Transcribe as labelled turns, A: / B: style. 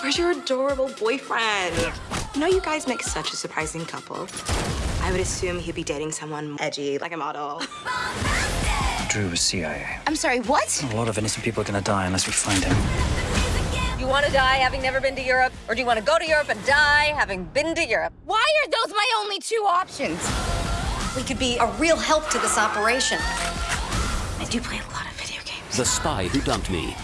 A: Where's your adorable boyfriend? You know, you guys make such a surprising couple. I would assume he'd be dating someone edgy, like a model.
B: Drew was CIA.
C: I'm sorry, what?
B: A lot of innocent people are gonna die unless we find him.
D: You want to die having never been to Europe? Or do you want to go to Europe and die having been to Europe?
C: Why are those my only two options?
E: We could be a real help to this operation.
A: I do play a lot of video games.
F: The Spy Who Dumped Me.